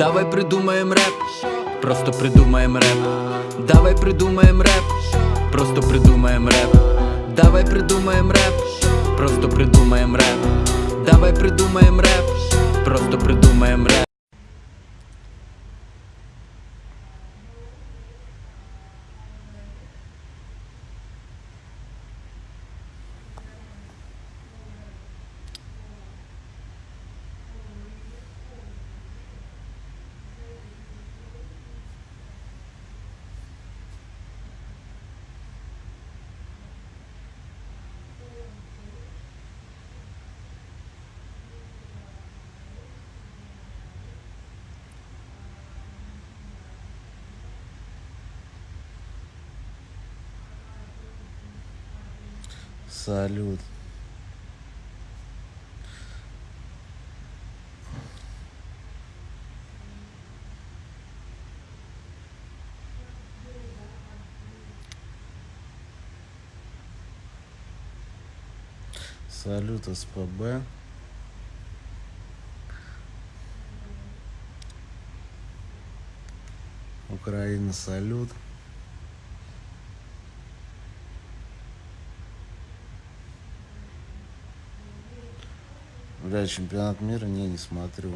Давай придумаем рэп, просто придумаем рэп Давай придумаем рэп, просто придумаем рэп Давай придумаем рэп, просто придумаем рэп Давай придумаем рэп, просто придумаем рэп Салют. Салют, СПБ. Украина, салют. Бля, чемпионат мира не, не смотрю.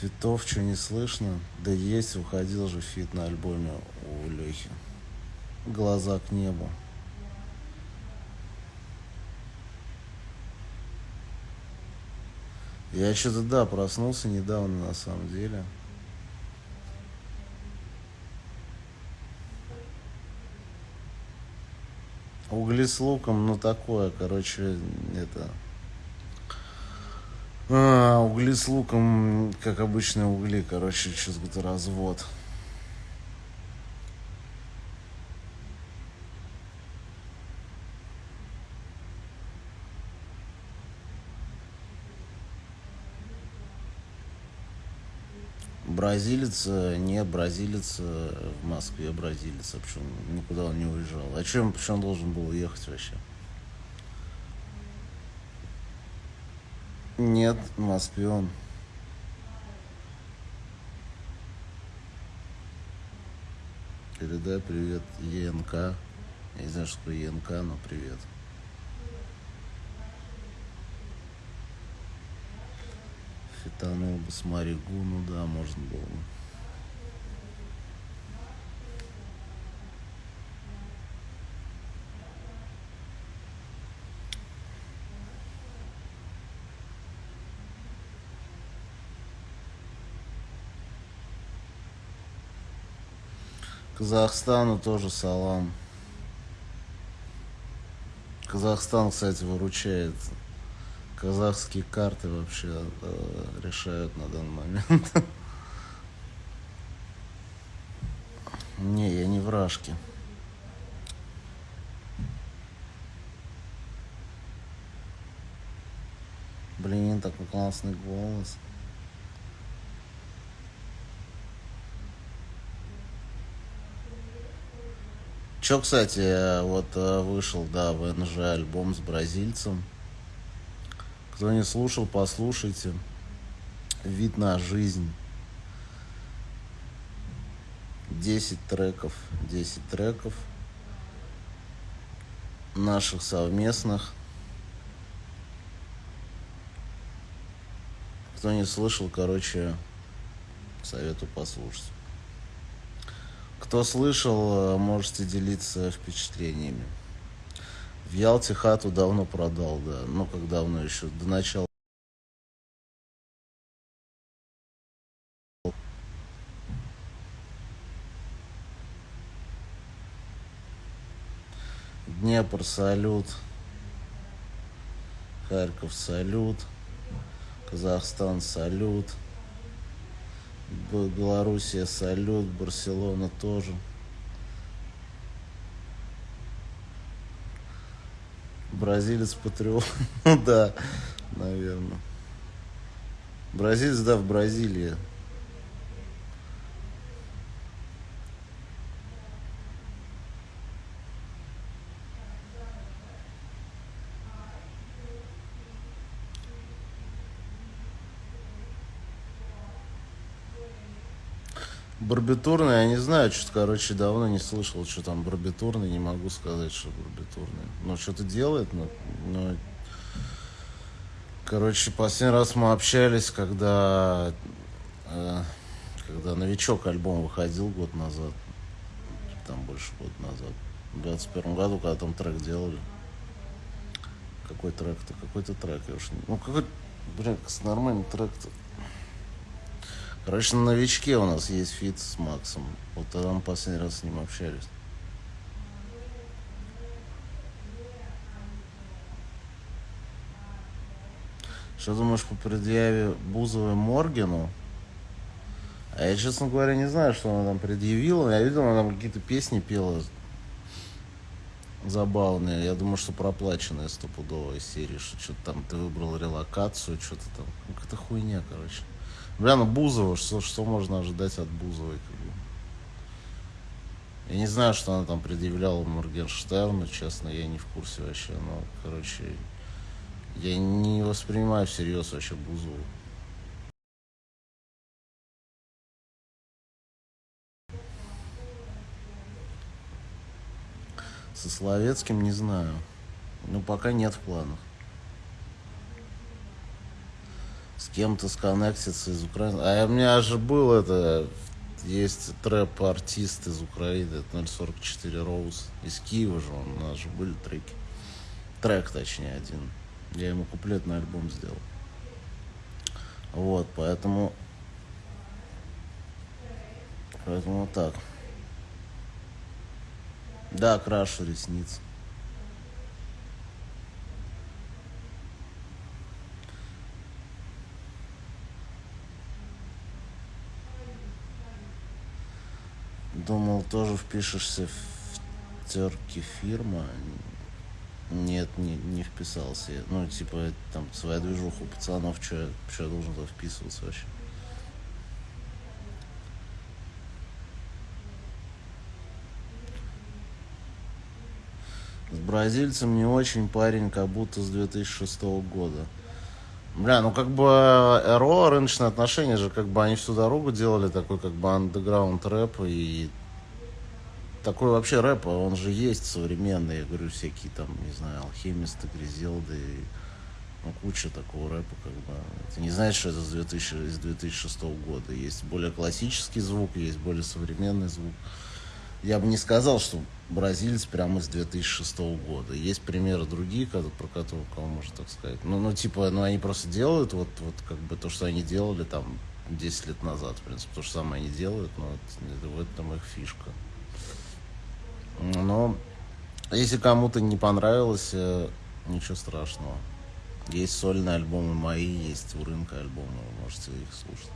Фитов, что не слышно? Да есть, уходил же фит на альбоме. Глаза к небу. Я что-то, да, проснулся недавно, на самом деле. Угли с луком, ну такое, короче, это... А, угли с луком, как обычные угли, короче, что-то развод. Бразилец, э, не бразилец э, в Москве, бразилец, а почему никуда он не уезжал. А чем, почему он должен был уехать вообще? Нет, в Москве он. Передай привет ЕНК. Я не знаю, что такое ЕНК, но привет. Фитанул бы с Маригу, ну да, можно было бы. Казахстану тоже салам. Казахстан, кстати, выручает. Казахские карты вообще э, решают на данный момент. Не, я не вражки. Блин, такой классный голос. Чё, кстати, вот э, вышел, да, в НЖ альбом с бразильцем. Кто не слушал, послушайте. Вид на жизнь. 10 треков. 10 треков наших совместных. Кто не слышал, короче, советую послушать. Кто слышал, можете делиться впечатлениями. В Ялте хату давно продал, да. Ну, как давно еще, до начала. Днепр, салют. Харьков, салют. Казахстан, салют. Белоруссия, салют. Барселона тоже. Бразилец патриот. Ну да, наверное. Бразилец, да, в Бразилии. Барбитурный, я не знаю, что-то, короче, давно не слышал, что там барбитурный, не могу сказать, что барбитурный. Но что-то делает, но, но... Короче, последний раз мы общались, когда, э, когда новичок альбом выходил год назад, там больше года назад, в 21 году, когда там трек делали. Какой трек-то? Какой-то трек, я уж не... Ну, какой, блин, нормальный трек-то. Короче, на новичке у нас есть feat с Максом. Вот тогда мы последний раз с ним общались. Что думаешь по предъяве Бузовой Моргину? А я, честно говоря, не знаю, что она там предъявила. Я видел, она там какие-то песни пела забавные. Я думаю, что проплаченная стопудовая серия, что что-то там ты выбрал релокацию, что-то там. Ну, какая-то хуйня, короче. Бля, ну Бузова, что, что можно ожидать от Бузовой? Я не знаю, что она там предъявляла Моргенштерну, честно, я не в курсе вообще. Но, короче, я не воспринимаю всерьез вообще Бузову. Со Словецким не знаю. Ну, пока нет в планах. с кем-то сконнектиться из Украины. А у меня же был это, есть трэп-артист из Украины, это 044 Роуз, из Киева же, он, у нас же были треки. Трек, точнее, один. Я ему куплетный альбом сделал. Вот, поэтому... Поэтому вот так. Да, крашу ресницы. Думал, тоже впишешься в терки фирма. Нет, не, не вписался. Ну, типа, там, своя движуха у пацанов, что я должен туда вписываться вообще? С бразильцем не очень парень, как будто с 2006 года. Бля, ну как бы РО, рыночные отношения же, как бы они всю дорогу делали такой как бы андеграунд рэп и такой вообще рэп, а он же есть современный, я говорю, всякие там, не знаю, алхимисты, грязелды, ну, куча такого рэпа, как бы. Это не значит, что это с, 2000, с 2006 года. Есть более классический звук, есть более современный звук я бы не сказал, что бразилец прямо с 2006 года. Есть примеры другие, про которые кого можно так сказать. Ну, ну, типа, ну, они просто делают вот, вот как бы то, что они делали там 10 лет назад, в принципе, то же самое они делают, но вот, в этом их фишка. Но если кому-то не понравилось, э, ничего страшного. Есть сольные альбомы мои, есть у рынка альбомы, вы можете их слушать.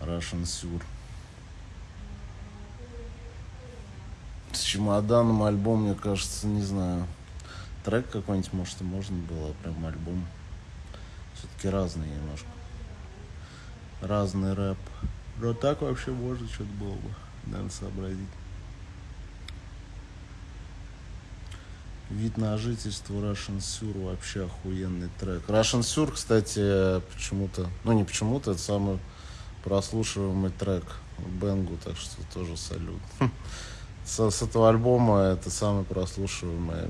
Russian Sur. С чемоданом альбом, мне кажется, не знаю. Трек какой-нибудь, может, и можно было, прям альбом. Все-таки разный немножко. Разный рэп. Но так вообще можно что-то было бы, наверное, сообразить. Вид на жительство Russian Sur вообще охуенный трек. Russian Sur, кстати, почему-то, ну не почему-то, это самый прослушиваемый трек Бенгу, так что тоже салют. С, с этого альбома это самая прослушиваемая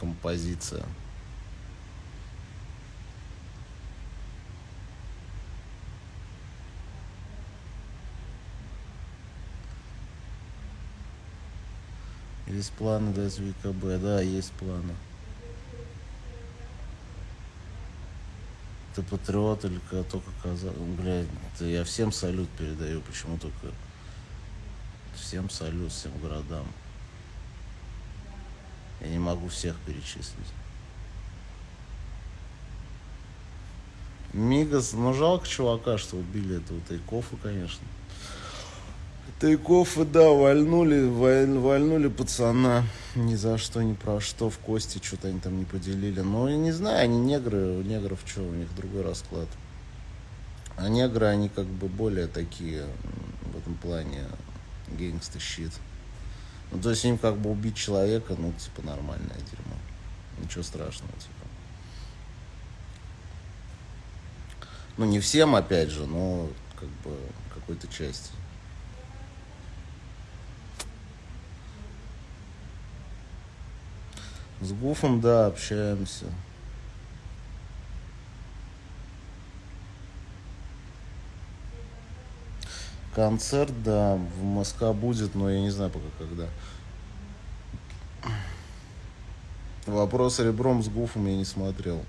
композиция. Есть планы дать ВКБ, да, есть планы. Ты патриот или только казах? Блядь, я всем салют передаю, почему только Всем салют, всем городам. Я не могу всех перечислить. Мигас, ну жалко чувака, что убили этого Тайкофа, конечно. Тайкофа, да, вальнули, валь, вальнули пацана. ни за что, ни про что в кости что-то они там не поделили. Но я не знаю, они негры, у негров что, у них другой расклад. А негры, они как бы более такие в этом плане гейнгста щит. Ну, то есть им как бы убить человека, ну, типа, нормальное дерьмо. Ничего страшного, типа. Ну, не всем, опять же, но как бы какой-то части. С Гуфом, да, общаемся. Концерт, да, в Москва будет, но я не знаю пока когда. Вопрос ребром с Гуфом я не смотрел.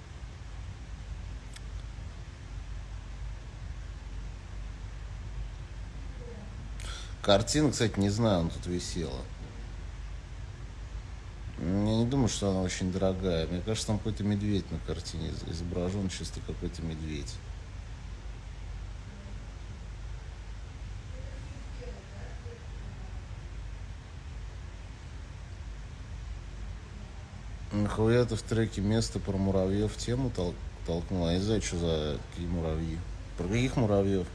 Картина, кстати, не знаю, он тут висела. Я не думаю, что она очень дорогая. Мне кажется, там какой-то медведь на картине изображен, чисто какой-то медведь. Нахуя ты в треке место про муравьев тему тол толкнул? Я не знаю, что за какие муравьи. Про каких муравьев?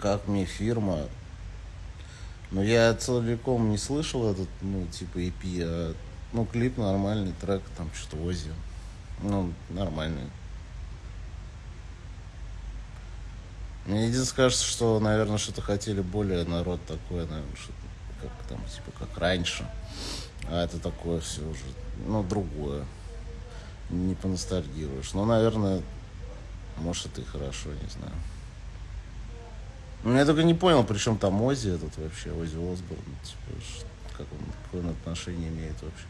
как мне фирма. Но я целиком не слышал этот, ну, типа EP, а, ну, клип нормальный, трек, там, что-то Ози. Ну, нормальный. Мне единственное кажется, что, наверное, что-то хотели более народ такой, наверное, что как там, типа, как раньше. А это такое все уже, ну, другое. Не поностальгируешь. Ну, наверное, может, это и хорошо, не знаю. Ну, я только не понял, при чем там Ози этот вообще, Ози Осборн, типа, как он, какое он отношение имеет вообще.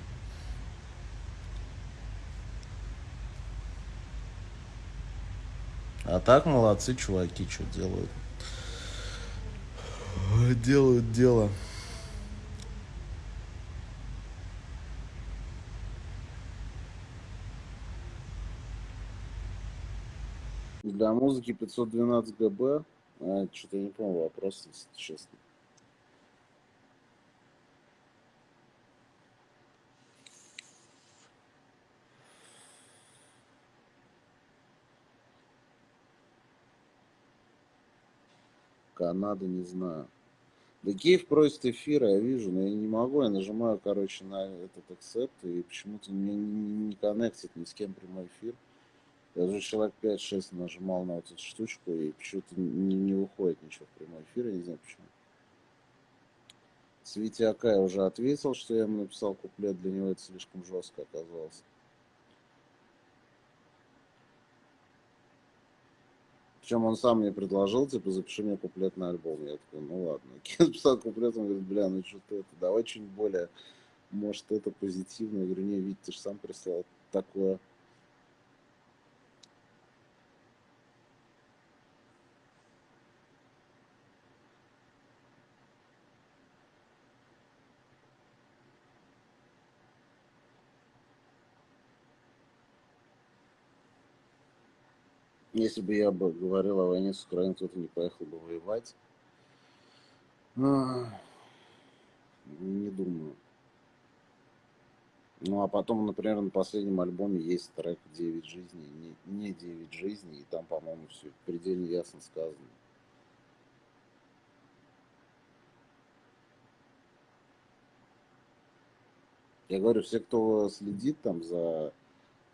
А так молодцы чуваки, что делают. Делают дело. Для музыки 512 ГБ а, что-то я не понял вопрос, если честно. Канада, не знаю. Да Киев просит эфира, я вижу, но я не могу, я нажимаю, короче, на этот accept, и почему-то мне не, не коннектит ни с кем прямой эфир. Я уже человек 5-6 нажимал на вот эту штучку, и почему-то не, не выходит ничего в прямой эфир, я не знаю почему. Свити Акай уже ответил, что я ему написал куплет, для него это слишком жестко оказалось. Причем он сам мне предложил, типа, запиши мне куплет на альбом. Я такой, ну ладно. Я написал куплет, он говорит, бля, ну что ты это, давай что-нибудь более, может, это позитивное. Я говорю, не, Вить, ты же сам прислал такое. Если бы я бы говорил о войне с Украиной, кто-то не поехал бы воевать. Не думаю. Ну, а потом, например, на последнем альбоме есть трек «Девять жизней», не, не «Девять жизней», и там, по-моему, все предельно ясно сказано. Я говорю, все, кто следит там за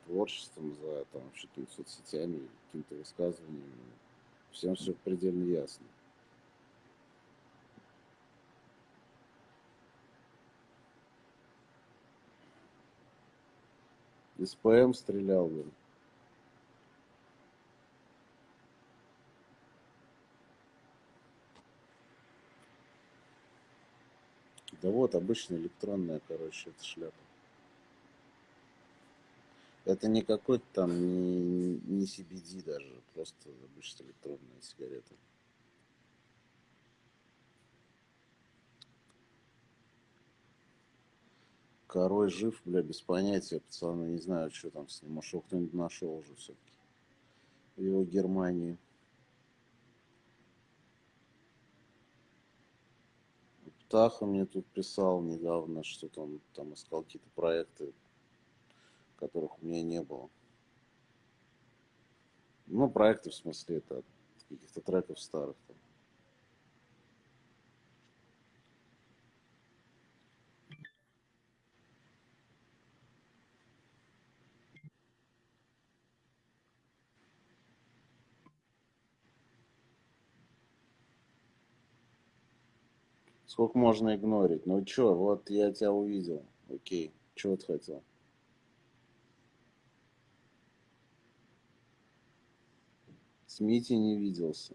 творчеством, за там, какими-то соцсетями, какими-то высказываниями. Всем все предельно ясно. Из стрелял, блин. Да вот, обычная электронная, короче, эта шляпа. Это не какой-то там, не, не CBD даже, просто обычная электронная сигарета. Король жив, бля, без понятия, пацаны, не знаю, что там с ним. Может, кто-нибудь нашел уже все-таки. в его Германии. Птаха мне тут писал недавно, что-то он там искал какие-то проекты, которых у меня не было. Ну, проекты в смысле, это каких-то треков старых. Там. Сколько можно игнорить? Ну чё, вот я тебя увидел. Окей. Чего ты хотел? С Митей не виделся.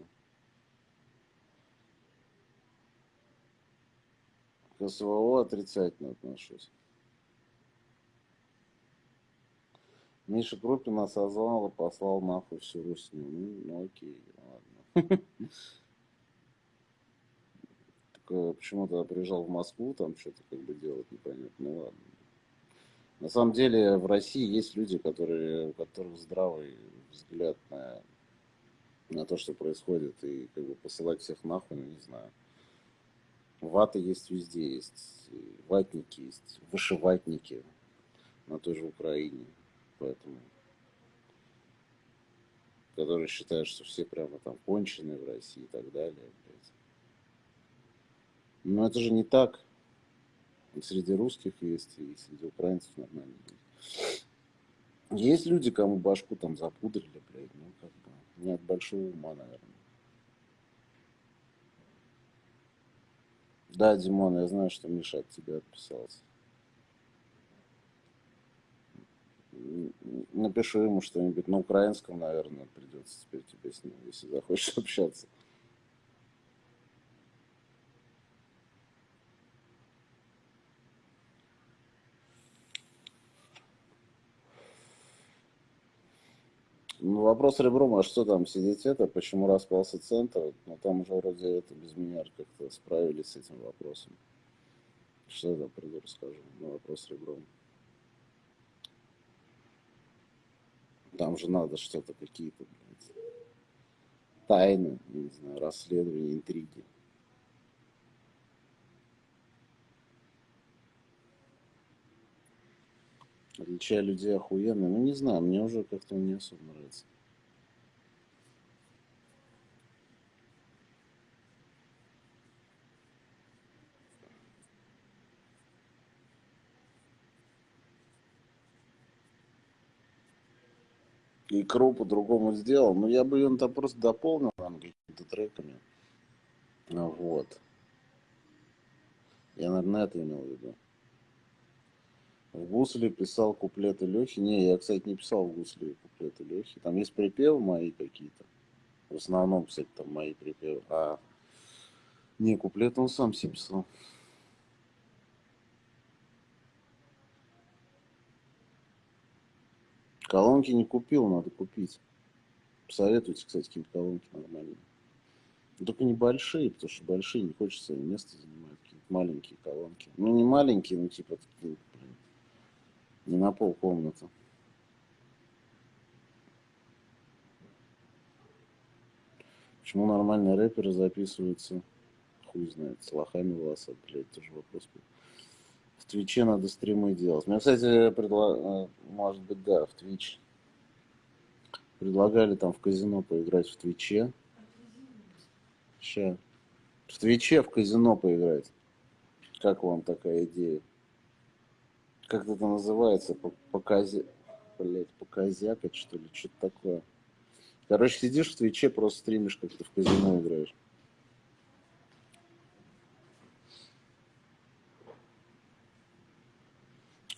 К СВО отрицательно отношусь. Миша Крупин осознал и послал нахуй всю русню. Ну, ну окей, ладно. Только почему то приезжал в Москву, там что-то как бы делать непонятно. Ну ладно. На самом деле в России есть люди, которые, у которых здравый взгляд на на то, что происходит, и как бы посылать всех нахуй, ну не знаю. Вата есть везде, есть ватники, есть вышиватники на той же Украине, поэтому которые считают, что все прямо там конченые в России и так далее. Блядь. Но это же не так. Среди русских есть, и среди украинцев нормально. Есть люди, кому башку там запудрили, блядь, ну как бы. Не от большого ума, наверное. Да, Димон, я знаю, что Миша от тебя отписался. Напишу ему что-нибудь на украинском, наверное, придется теперь тебе с ним, если захочешь общаться. Ну, вопрос ребром, а что там сидеть это, почему распался центр? Ну, там уже вроде это без меня как-то справились с этим вопросом. Что я там приду расскажу? Ну, вопрос ребром. Там же надо что-то, какие-то, тайны, не знаю, расследования, интриги. Отличия людей охуенно. Ну, не знаю, мне уже как-то не особо нравится. Икру по-другому сделал. Но я бы ее там просто дополнил там какими-то треками. Вот. Я, наверное, это имел в виду. В гусле писал куплеты Лехи. Не, я, кстати, не писал в гусле куплеты Лехи. Там есть припевы мои какие-то. В основном, кстати, там мои припевы. А не, куплет он сам себе писал. Колонки не купил, надо купить. Посоветуйте, кстати, какие-то колонки нормальные. Но только небольшие, потому что большие не хочется место занимать. Какие-то маленькие колонки. Ну, не маленькие, ну, типа, не на пол комнаты. Почему нормальные рэперы записываются? Хуй знает, с лохами волосат, блядь, тоже вопрос. В Твиче надо стримы делать. Мне, кстати, предла... Э, может быть, да, в Твич. Предлагали там в казино поиграть в Твиче. Ща. В Твиче в казино поиграть. Как вам такая идея? Как это называется, показе, блять, показякать, что ли, что-то такое. Короче, сидишь в Твиче, просто стримишь, как ты в казино играешь.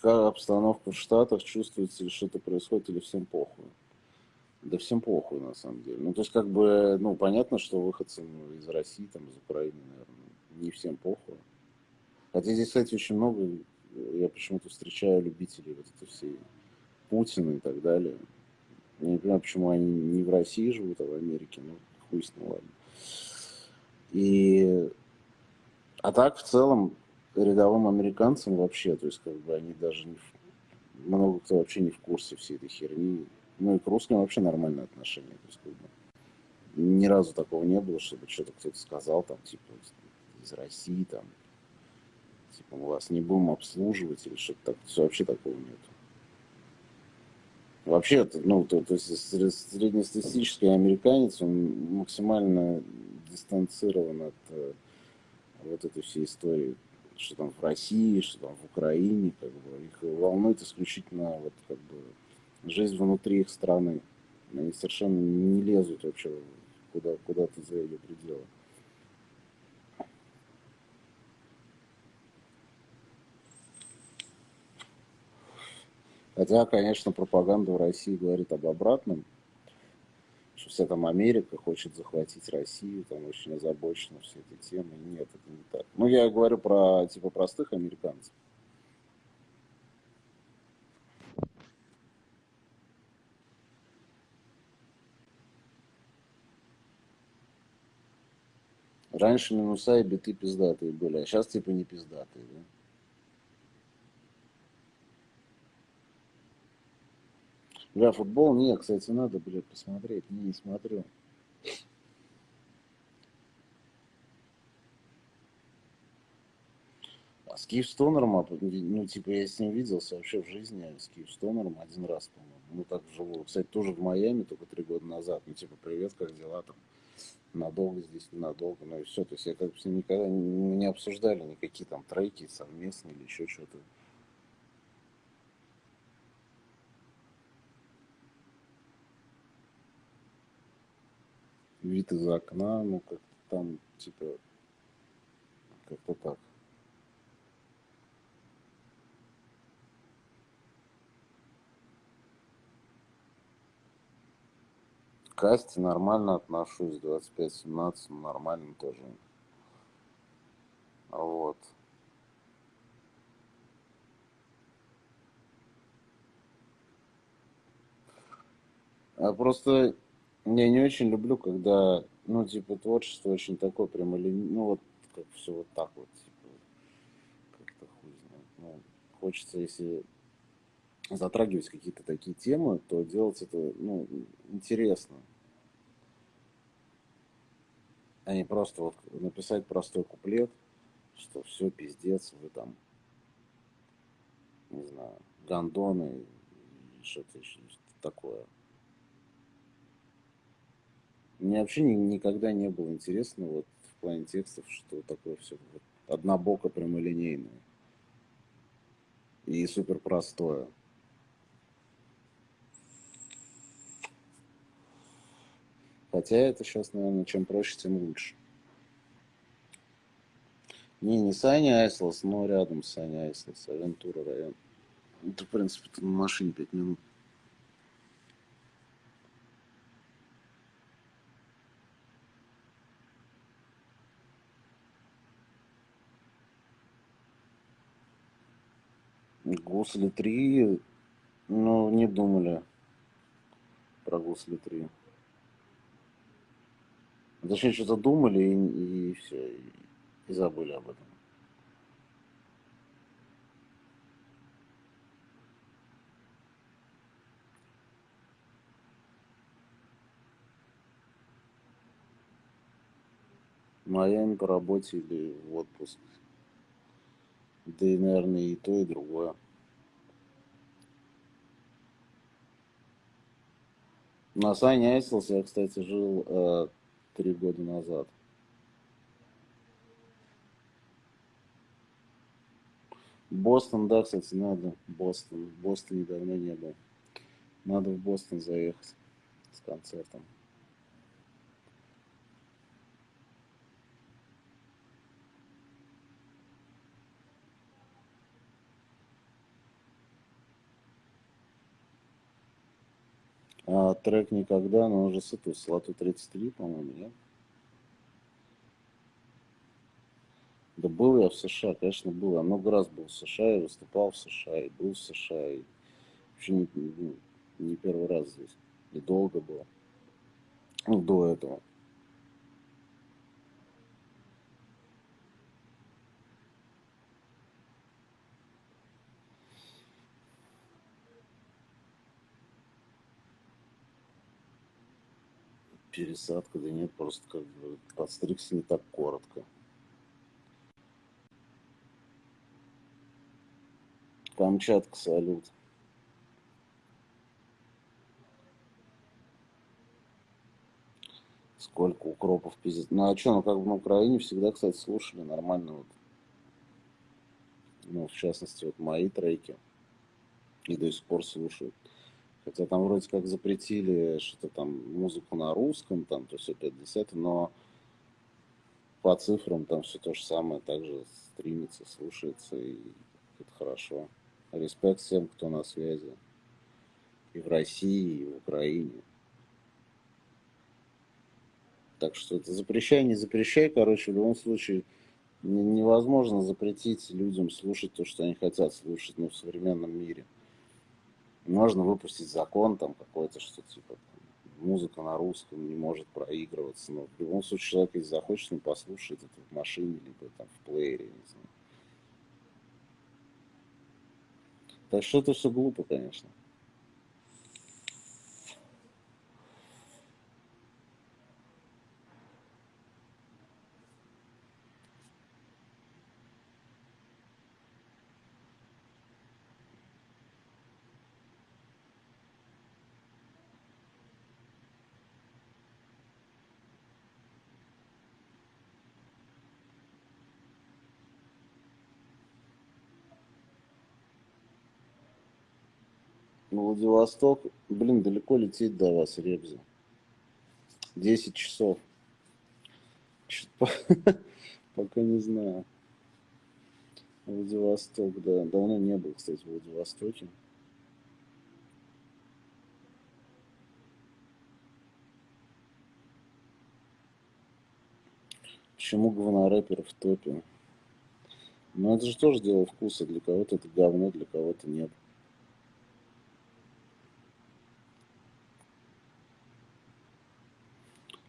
Как обстановка в Штатах, чувствуется ли что-то происходит или всем похуй? Да всем похуй, на самом деле. Ну, то есть, как бы, ну, понятно, что выходцам из России, там, из Украины, наверное, не всем похуй. Хотя здесь, кстати, очень много я почему-то встречаю любителей вот этой всей Путина и так далее. Я не понимаю, почему они не в России живут, а в Америке, ну, хуй с ним, ладно. И... А так, в целом, рядовым американцам вообще, то есть, как бы, они даже не... Много кто вообще не в курсе всей этой херни. Ну и к русским вообще нормальное отношение. То есть, как бы, ни разу такого не было, чтобы что-то кто-то сказал, там, типа, из России, там, типа, мы вас не будем обслуживать или что-то так. Вообще такого нет. Вообще, ну, то, то есть среднестатистический американец, он максимально дистанцирован от э, вот этой всей истории, что там в России, что там в Украине, как бы, их волнует исключительно вот как бы жизнь внутри их страны. Они совершенно не лезут вообще куда, куда-то за ее пределы. Хотя, конечно, пропаганда в России говорит об обратном, что вся там Америка хочет захватить Россию, там очень озабочена все эти темы. Нет, это не так. Ну, я говорю про, типа, простых американцев. Раньше минуса и биты пиздатые были, а сейчас типа не пиздатые, да? Бля, футбол, нет, кстати, надо, блядь, посмотреть. Не, не смотрю. А с Киевстонером, а, ну, типа, я с ним виделся вообще в жизни, а с Киевстонером один раз, по-моему. Ну, так живу. Кстати, тоже в Майами, только три года назад. Ну, типа, привет, как дела там? Надолго здесь, ненадолго, ну и все. То есть я как бы с ним никогда не обсуждали никакие там треки совместные или еще что-то. Вид из окна, ну как там типа как-то так. Касте нормально отношусь, 25-17 нормально тоже. Вот. А просто я не очень люблю, когда, ну, типа, творчество очень такое прямолинейное, ну, вот, как все вот так вот, типа, как-то хуй знает. Ну, хочется, если затрагивать какие-то такие темы, то делать это, ну, интересно. А не просто вот написать простой куплет, что все, пиздец, вы там, не знаю, гандоны, что-то еще такое. Мне вообще ни, никогда не было интересно вот в плане текстов, что такое все вот, однобоко прямолинейное и супер простое. Хотя это сейчас, наверное, чем проще, тем лучше. Не, не Саня Айслас, но рядом Саня Айслас, Авентура район. Это, в принципе, на машине 5 минут. Гусли 3, ну, не думали про Гусли 3. Точнее, что-то думали и, и все, и, и забыли об этом. Майами по работе или в отпуск. Да и, наверное, и то, и другое. На Сане Айслс я, кстати, жил э, три года назад. Бостон, да, кстати, надо. Бостон. В Бостоне давно не был. Надо в Бостон заехать с концертом. А, трек никогда, но уже с этого Слоту 33, по-моему, нет? Да был я в США, конечно, был. Я много раз был в США, и выступал в США, и был в США, и вообще не, не, не первый раз здесь. И долго было. Ну, до этого. Пересадка, да нет, просто как бы подстригся не так коротко. Камчатка, салют. Сколько укропов пиздец. Ну а что, ну как бы на Украине всегда, кстати, слушали нормально вот. Ну, в частности, вот мои треки. И до сих пор слушают. Хотя там вроде как запретили что-то там музыку на русском, там то все 50, но по цифрам там все то же самое, также стримится, слушается, и это хорошо. Респект всем, кто на связи. И в России, и в Украине. Так что это запрещай, не запрещай, короче, в любом случае невозможно запретить людям слушать то, что они хотят слушать, ну, в современном мире. Можно выпустить закон там какой-то, что типа музыка на русском не может проигрываться, но в любом случае человек, если захочет, он послушает это в машине, либо там в плеере, не знаю. Так что это все глупо, конечно. Владивосток, блин, далеко лететь до вас, Ребзя. 10 часов. Пока не знаю. Владивосток, да. Давно не был, кстати, в Владивостоке. Почему говнорэпер в топе? Ну, это же тоже дело вкуса. Для кого-то это говно, для кого-то нет.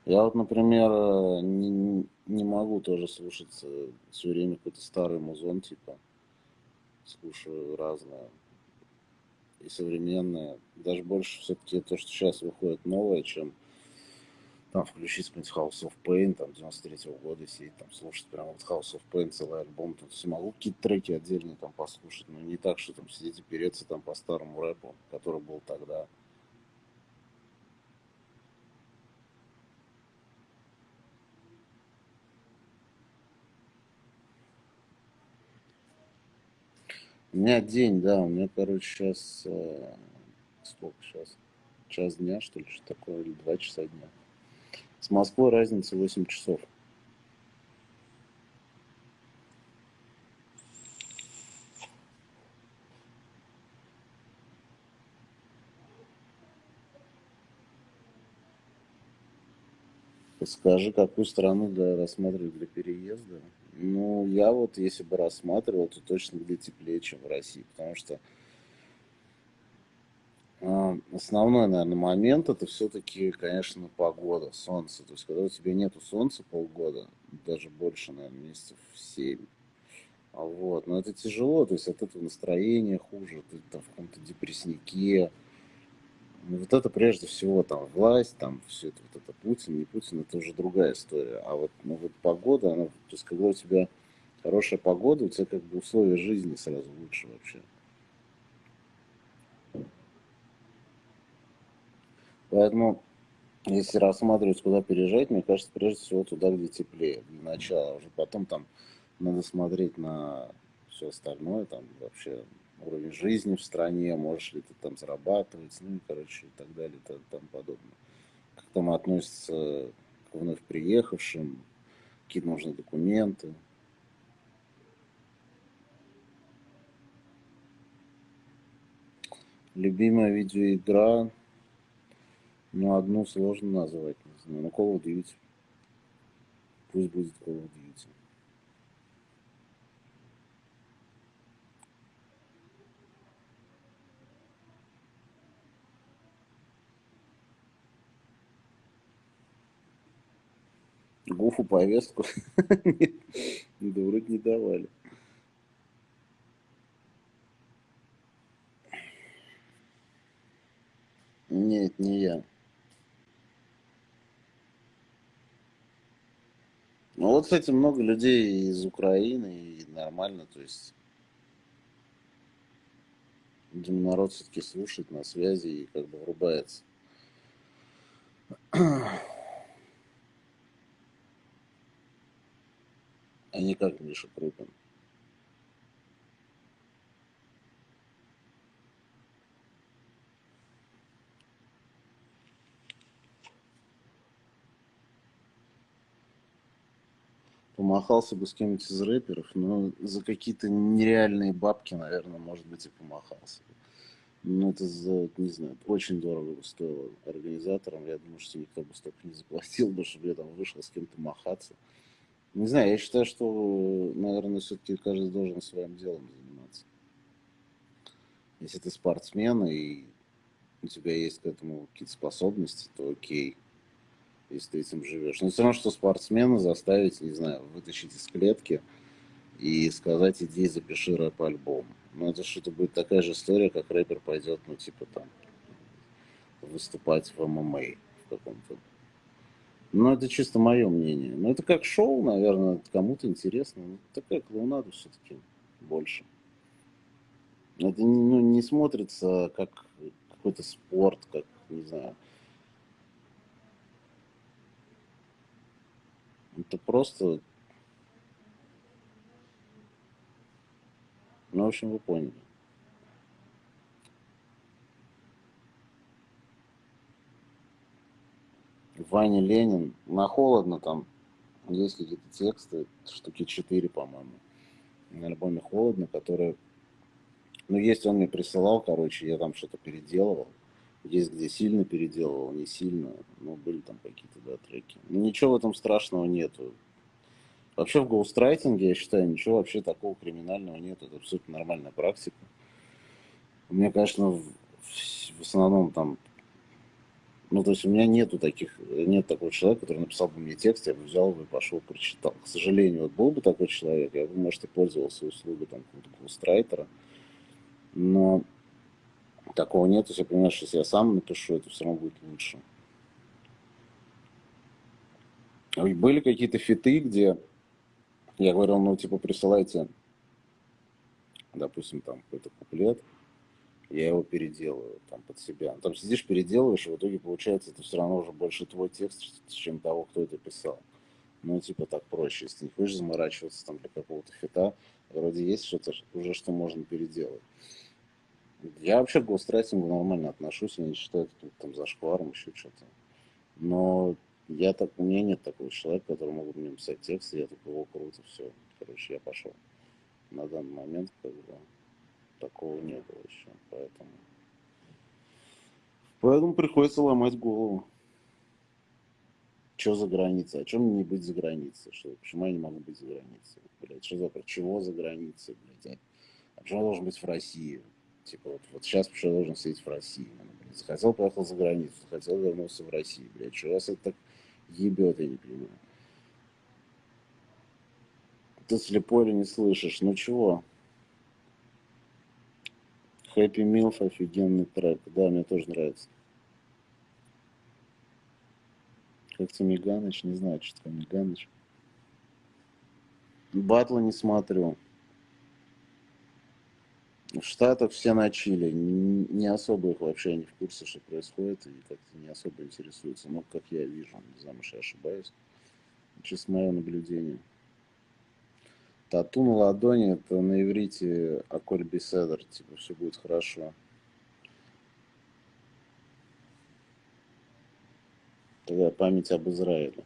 Я вот, например, э, не, не могу тоже слушать все время какой-то старый музон, типа. Слушаю разное. И современное. Даже больше все-таки то, что сейчас выходит новое, чем там включить какой-нибудь House of Pain, там, 93 -го года сидеть, там, слушать прям вот House of Pain, целый альбом, тут все могу какие-то треки отдельные там послушать, но не так, что там сидеть и переться там по старому рэпу, который был тогда. У меня день, да, у меня, короче, сейчас, э, сколько сейчас, час дня, что ли, что такое, или два часа дня. С Москвой разница 8 часов. Скажи, какую страну для рассматривать для переезда? Ну, я вот, если бы рассматривал, то точно где теплее, чем в России, потому что э, основной, наверное, момент это все-таки, конечно, погода, солнце. То есть, когда у тебя нету солнца полгода, даже больше, наверное, месяцев 7, а вот, но это тяжело, то есть от этого настроение хуже, ты там в каком-то депресснике, вот это прежде всего там власть, там все это, вот это Путин, не Путин, это уже другая история. А вот, ну, вот погода, она, то есть когда у тебя хорошая погода, у тебя как бы условия жизни сразу лучше вообще. Поэтому, если рассматривать, куда переезжать, мне кажется, прежде всего туда, где теплее, для начала. Уже потом там надо смотреть на все остальное, там вообще уровень жизни в стране, можешь ли ты там зарабатывать, ну и, короче, и так далее, и тому подобное. Как там относятся к вновь приехавшим, какие нужны документы. Любимая видеоигра, ну, одну сложно назвать, не знаю, ну, Call of Duty. Пусть будет Call of Duty. Гуфу повестку. Да вроде не давали. Нет, не я. Ну вот, кстати, много людей из Украины, и нормально, то есть, народ все-таки слушает на связи и как бы врубается. А не как Миша Крупин. помахался бы с кем-нибудь из рэперов, но за какие-то нереальные бабки, наверное, может быть, и помахался. Ну, это за, не знаю, очень дорого бы стоило организаторам. Я думаю, что никто бы столько не заплатил бы, чтобы я там вышел с кем-то махаться. Не знаю, я считаю, что, наверное, все-таки каждый должен своим делом заниматься. Если ты спортсмен и у тебя есть к этому какие-то способности, то окей если ты этим живешь. Но все равно, что спортсмена заставить, не знаю, вытащить из клетки и сказать, иди запиши рэп-альбом. Ну, это что-то будет такая же история, как рэпер пойдет, ну, типа там, выступать в ММА в каком-то. Ну, это чисто мое мнение. Ну, это как шоу, наверное, кому-то интересно. Ну, такая клоунада все-таки больше. Это ну, не смотрится как какой-то спорт, как, не знаю, Это просто... Ну, в общем, вы поняли. Ваня Ленин. На холодно там. Есть какие-то тексты, штуки 4, по-моему. На альбоме холодно, которые... Ну, есть он мне присылал, короче, я там что-то переделывал. Есть где сильно переделывал, не сильно, но были там какие-то да, треки. Но ничего в этом страшного нету. Вообще в гоустрайтинге, я считаю, ничего вообще такого криминального нет. Это абсолютно нормальная практика. У меня, конечно, в, в основном там... Ну, то есть у меня нету таких, нет такого человека, который написал бы мне текст, я бы взял бы и пошел, прочитал. К сожалению, вот был бы такой человек, я бы, может, и пользовался услугой там какого-то гоустрайтера. Но Такого нет, если понимаешь, если я сам напишу, это все равно будет лучше. Были какие-то фиты, где я говорил, ну, типа, присылайте, допустим, там какой-то куплет, я его переделаю там под себя. Там сидишь, переделываешь, и в итоге получается, это все равно уже больше твой текст, чем того, кто это писал. Ну, типа, так проще. Если не хочешь заморачиваться там для какого-то фита, вроде есть что-то уже, что можно переделать. Я вообще к гострайтингу нормально отношусь, я не считаю это там зашкваром, еще что-то. Но я так, у меня нет такого человека, который могут мне писать текст, и я такой, о, круто, все, короче, я пошел. На данный момент, как бы, такого не было еще, поэтому... Поэтому приходится ломать голову. Что за граница? А чем мне не быть за границей? Что, почему я не могу быть за границей? Блядь, что за... Чего за границей, блядь? А почему я должен быть в России? Типа вот, вот сейчас почему я должен сидеть в России? Захотел, поехал за границу, захотел, вернулся в Россию. Блядь, что вас это так ебет, я не понимаю. Ты слепой или не слышишь? Ну чего? Happy Milf офигенный трек. Да, мне тоже нравится. Как то Миганыч? Не знаю, что такое Миганыч. Батла не смотрю. В Штатах все на Чили, не особо их вообще не в курсе, что происходит, и как-то не особо интересуются. Но как я вижу, не знаю, может я ошибаюсь. Чисто мое наблюдение. Тату на ладони, это на иврите Аколь Беседер, типа все будет хорошо. Тогда память об Израиле.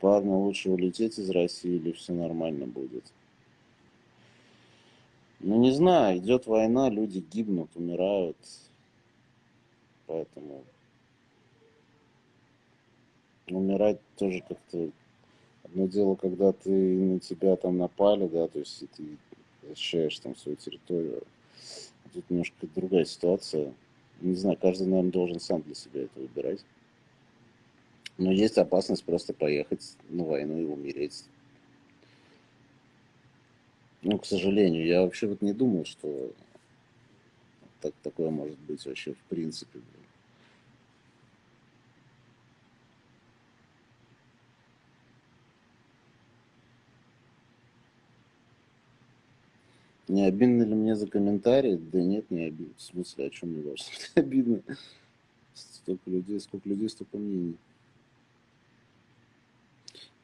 Парню лучше улететь из России или все нормально будет? Ну, не знаю, идет война, люди гибнут, умирают. Поэтому умирать тоже как-то... Одно дело, когда ты на тебя там напали, да, то есть ты защищаешь там свою территорию. Тут немножко другая ситуация. Не знаю, каждый, наверное, должен сам для себя это выбирать. Но есть опасность просто поехать на войну и умереть. Ну, к сожалению, я вообще вот не думал, что так, такое может быть вообще в принципе. Не обидно ли мне за комментарии? Да нет, не обидно. В смысле, о чем мне должно быть обидно? Столько людей, сколько людей, столько мнений.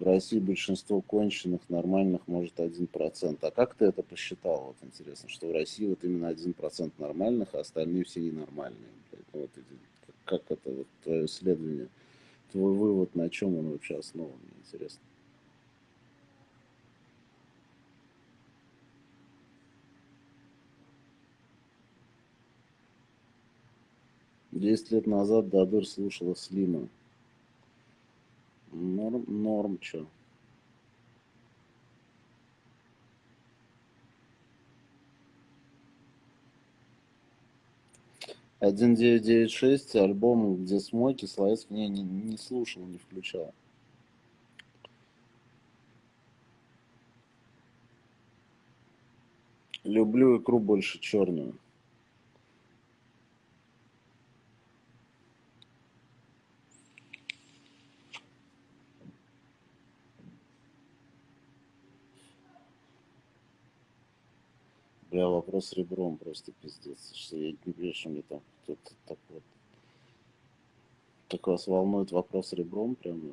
В России большинство конченых, нормальных, может, один процент. А как ты это посчитал? Вот интересно, что в России вот именно один процент нормальных, а остальные все ненормальные. Вот, как это, вот, твое исследование, твой вывод, на чем он вообще основан, интересно. Десять лет назад Дадыр слушала Слима. Норм, норм, чё. Один девять девять шесть альбом, где смоки, Славецкий не, не, не слушал, не включал. Люблю икру больше черную. Бля, вопрос ребром просто пиздец. Что я не вижу, что мне там кто-то так вот. Так вас волнует вопрос ребром прямо?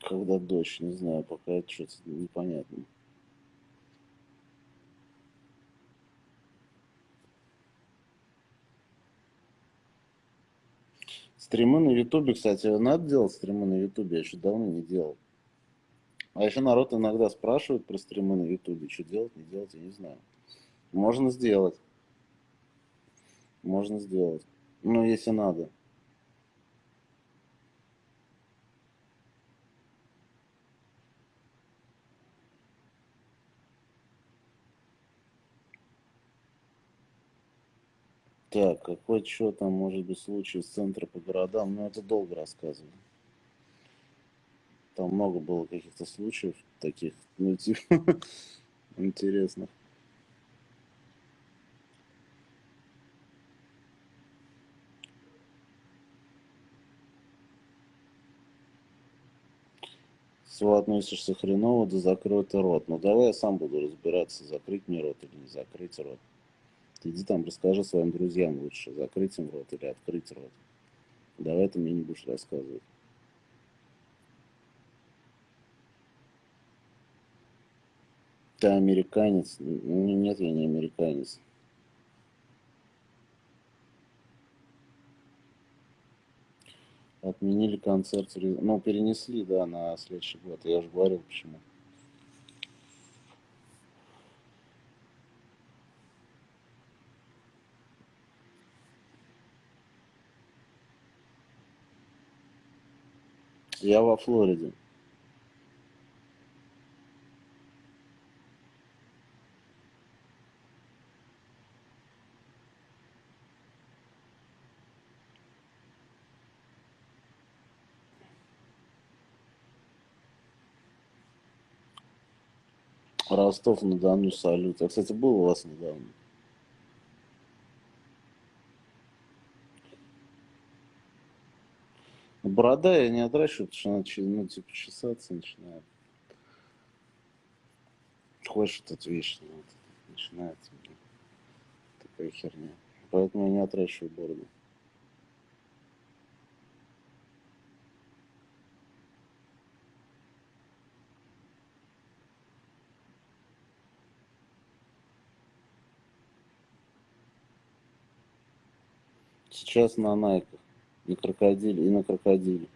Когда дождь, не знаю, пока это что-то непонятно. Стримы на Ютубе, кстати, надо делать стримы на Ютубе, я еще давно не делал. А еще народ иногда спрашивает про стримы на Ютубе, что делать, не делать, я не знаю. Можно сделать. Можно сделать. Ну, если надо. Так, какой что там может быть случай с центра по городам? Ну, это долго рассказываю. Там много было каких-то случаев таких, ну, типа, интересных. Все относишься хреново, да закрой ты рот. Ну давай я сам буду разбираться, закрыть мне рот или не закрыть рот. Иди там расскажи своим друзьям лучше, закрыть им рот или открыть рот. Давай ты мне не будешь рассказывать. Ты американец? Ну, нет, я не американец. Отменили концерт, ну, перенесли, да, на следующий год. Я же говорил, почему. Я во Флориде. Ростов-на-Дону, салют. Я, кстати, был у вас недавно. Борода я не отращиваю, потому что она ну, типа чесаться начинает. Хочешь этот вечно, вот, начинается блин, такая херня. Поэтому я не отращиваю бороду. Сейчас на найках. И крокодиле, и на крокодиле.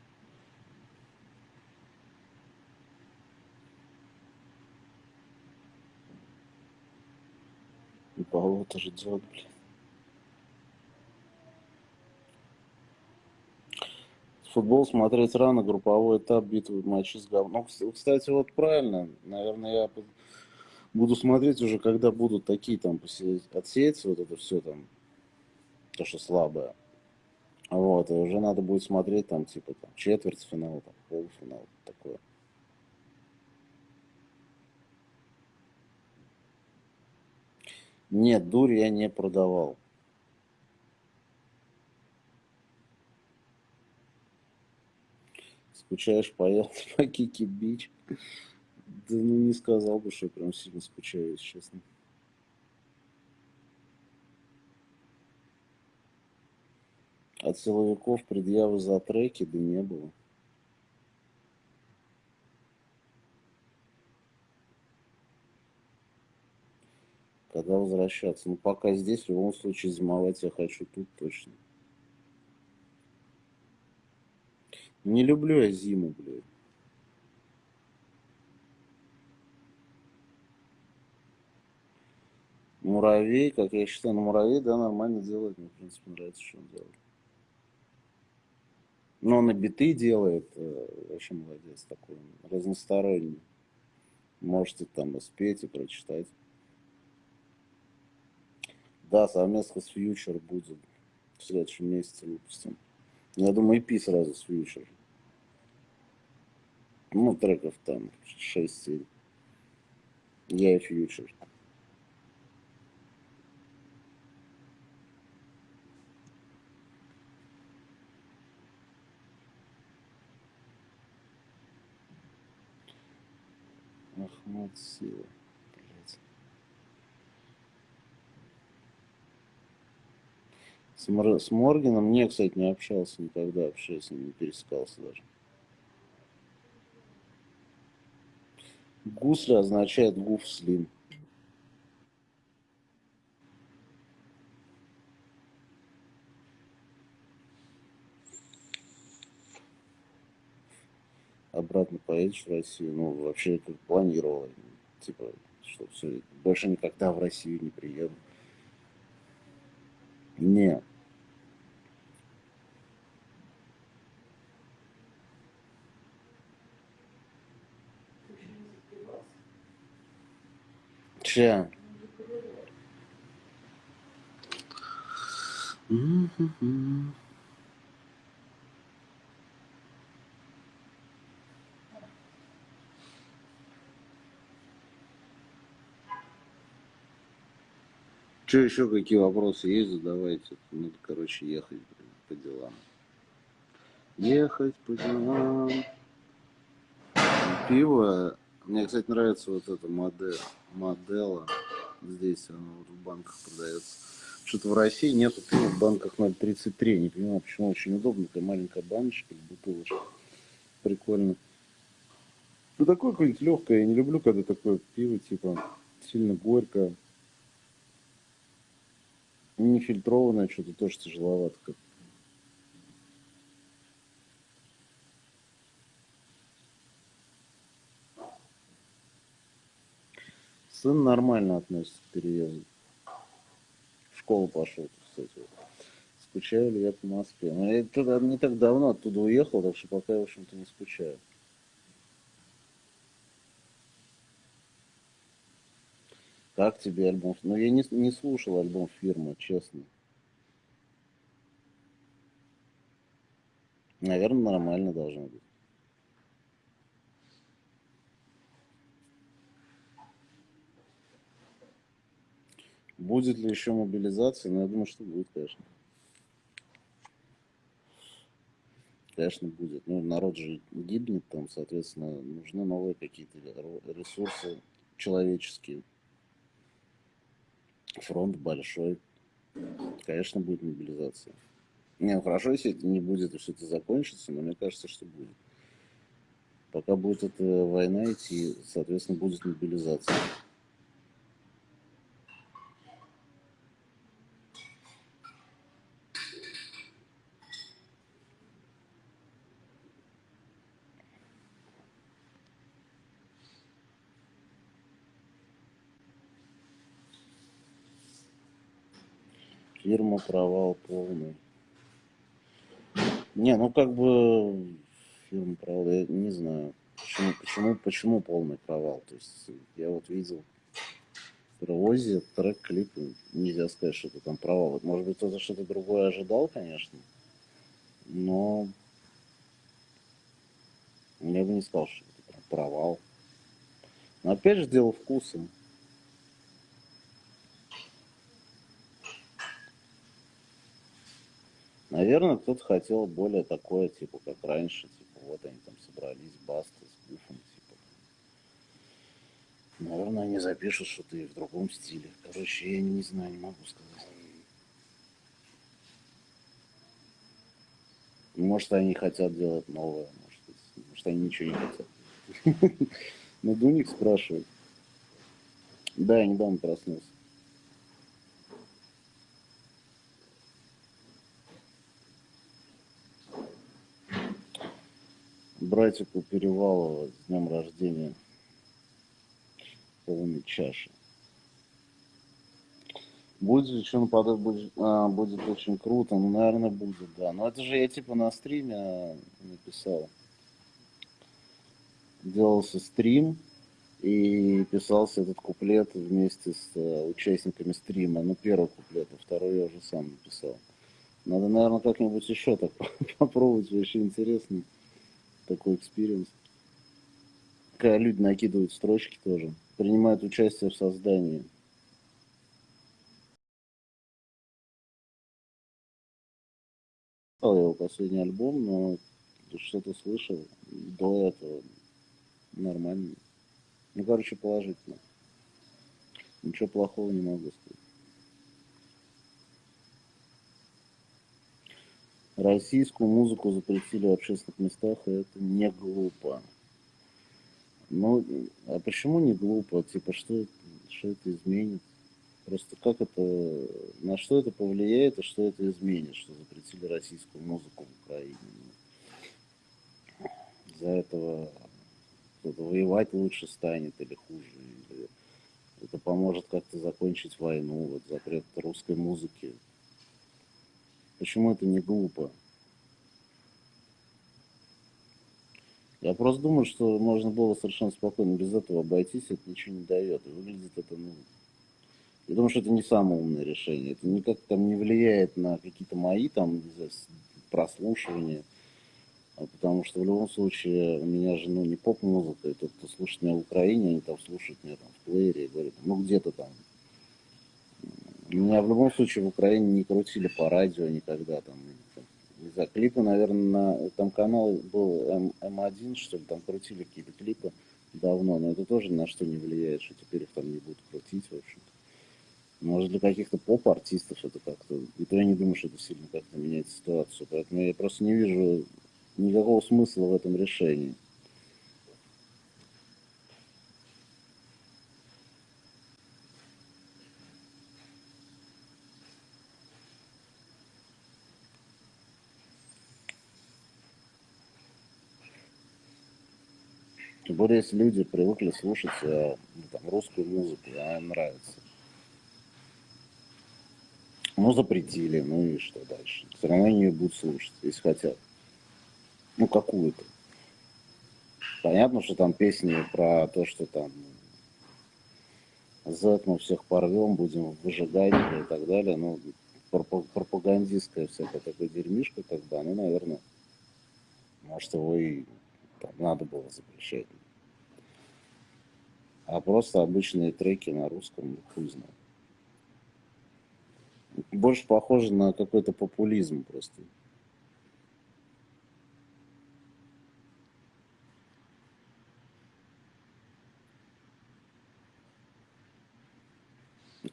И болото ждет, блин. Футбол смотреть рано, групповой этап, битвы, матчи с говном. Ну, кстати, вот правильно, наверное, я буду смотреть уже, когда будут такие там отсеяться, вот это все там, то, что слабое. Вот, и уже надо будет смотреть там, типа, там, четвертьфинал, там, полуфинал, такое. Нет, дурь я не продавал. Скучаешь по по Кики Бич? Да ну не сказал бы, что я прям сильно скучаю, если честно. От силовиков предъявы за треки да не было. Когда возвращаться? Ну, пока здесь, в любом случае, зимовать я хочу тут точно. Не люблю я зиму, блядь. Муравей, как я считаю, ну муравей, да, нормально делает. Мне, в принципе, нравится, что он делает. Но он и биты делает, э, вообще молодец такой, разносторонний. Можете там и спеть, и прочитать. Да, совместно с Future будет в следующем месяце выпустим. Я думаю, EP сразу с Future. Ну, треков там 6-7. Я и Future. Сила. Блять. С, Мор... с кстати, не общался никогда, вообще с ним не пересекался даже. Гусли означает гуф слим. Обратно поедешь в Россию, ну, вообще как планировал, типа, что все, больше никогда в Россию не приеду. Не. Че? Mm-hmm. Что еще какие вопросы есть, задавайте. Надо, короче, ехать по делам. Ехать по делам. Пиво. Мне, кстати, нравится вот эта модель. Модела. Здесь она вот в банках продается. Что-то в России нету пива в банках 0,33. Не понимаю, почему очень удобно. Такая маленькая баночка, бутылочка. Прикольно. Ну, такое какое-нибудь легкое. Я не люблю, когда такое пиво, типа, сильно горькое. Нефильтрованное что-то тоже тяжеловато Сын нормально относится к переезду. В школу пошел, кстати. Скучаю ли я по Москве? Но я туда не так давно оттуда уехал, так что пока, в общем-то, не скучаю. Как тебе альбом? Ну, я не, не слушал альбом фирмы, честно. Наверное, нормально должно быть. Будет ли еще мобилизация? Ну, я думаю, что будет, конечно. Конечно, будет. Ну, народ же гибнет там, соответственно, нужны новые какие-то ресурсы человеческие фронт большой. Конечно, будет мобилизация. Не, ну хорошо, если это не будет, и все это закончится, но мне кажется, что будет. Пока будет эта война идти, соответственно, будет мобилизация. Провал полный. Не, ну как бы фирма провал, я не знаю. Почему, почему, почему полный провал? То есть я вот видел Рози, трек, клип, нельзя сказать, что это там провал. Может быть, кто-то что-то другое ожидал, конечно, но я бы не сказал, что это провал. Но опять же, дело вкуса. Наверное, кто-то хотел более такое, типа, как раньше, типа, вот они там собрались, баста с гуфом, типа. Наверное, они запишут что-то и в другом стиле. Короче, я не знаю, не могу сказать. Может, они хотят делать новое, может, может они ничего не хотят. Надо у них спрашивать. Да, я недавно проснулся. Братику Перевалова с днем рождения полной чаши. Будет ли что нападать, будет, а, будет очень круто, ну, наверное, будет, да. Но это же я типа на стриме а, написал. Делался стрим, и писался этот куплет вместе с uh, участниками стрима. Ну, первый куплет, а второй я уже сам написал. Надо, наверное, как-нибудь еще так попробовать, вообще интересно такой experience. Когда люди накидывают строчки тоже, принимают участие в создании. Я его последний альбом, но что-то слышал до этого нормально. Ну, короче, положительно. Ничего плохого не могу сказать. Российскую музыку запретили в общественных местах, и это не глупо. Ну, а почему не глупо? Типа, что, что это изменит? Просто как это, на что это повлияет и что это изменит, что запретили российскую музыку в Украине? Из-за этого кто-то воевать лучше станет или хуже, или это поможет как-то закончить войну, вот запрет русской музыки Почему это не глупо? Я просто думаю, что можно было совершенно спокойно без этого обойтись, это ничего не дает. Выглядит это, ну... Я думаю, что это не самое умное решение. Это никак там не влияет на какие-то мои там прослушивания. А потому что в любом случае у меня же ну, не поп-музыка, и тот, кто слушает меня в Украине, они там слушают меня там в плеере и говорят, ну где-то там меня в любом случае в Украине не крутили по радио никогда. Там, знаю, клипы, наверное, на, там канал был М, М1, что ли, там крутили какие-то клипы давно, но это тоже на что не влияет, что теперь их там не будут крутить, в общем-то. Может, для каких-то поп-артистов это как-то... И то я не думаю, что это сильно как-то меняет ситуацию. Поэтому я просто не вижу никакого смысла в этом решении. Тем более, если люди привыкли слушать э, ну, там, русскую музыку, она им нравится. Ну, запретили, ну и что дальше? Все равно они ее будут слушать, если хотят. Ну, какую-то. Понятно, что там песни про то, что там Z мы всех порвем, будем выжигать и так далее. Ну, пропагандистская всякая такая дерьмишка, как ну, наверное, может, его и там, надо было запрещать. А просто обычные треки на русском, ну, хуй знает. Больше похоже на какой-то популизм просто.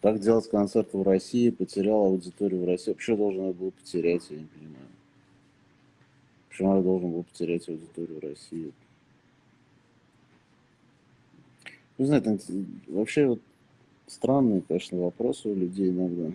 Как делать концерт в России, потерял аудиторию в России. Почему должен был потерять, я не понимаю. Почему я должен был потерять аудиторию в России? Не знаю, там, вообще вот странные, конечно, вопросы у людей иногда.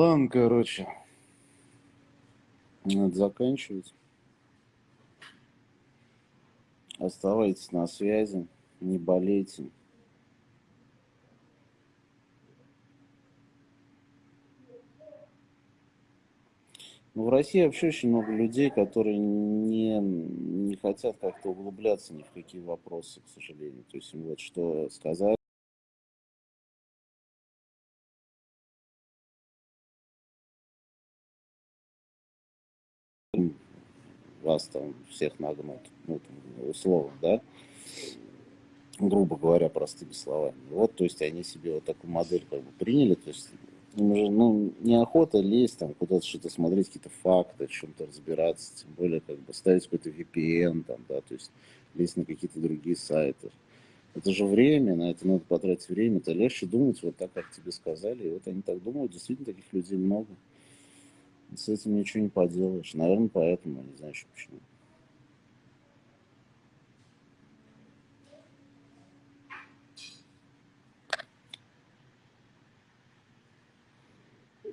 Ладно, короче. Надо заканчивать. Оставайтесь на связи, не болейте. Ну, в России вообще очень много людей, которые не, не хотят как-то углубляться ни в какие вопросы, к сожалению. То есть им вот что сказать. Вас там всех нагнут, ну, там, условно, да, грубо говоря, простыми словами. Вот, то есть они себе вот такую модель как бы приняли, то есть им уже, ну, неохота лезть там куда-то что-то смотреть, какие-то факты, чем-то разбираться, тем более как бы ставить какой-то VPN там, да, то есть лезть на какие-то другие сайты. Это же время, на это надо потратить время, это легче думать вот так, как тебе сказали, и вот они так думают, действительно таких людей много. С этим ничего не поделаешь. Наверное, поэтому, не знаю еще почему.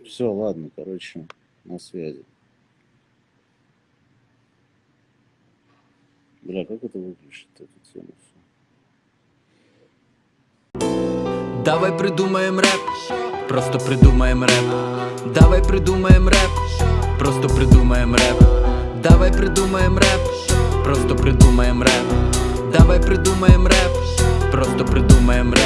Все, ладно, короче, на связи. Бля, как это выключить, эту тему? Давай придумаем рэп, просто придумаем рэп. Давай придумаем рэп, просто придумаем рэп. Давай придумаем рэп, просто придумаем рэп. Давай придумаем рэп, просто придумаем рэп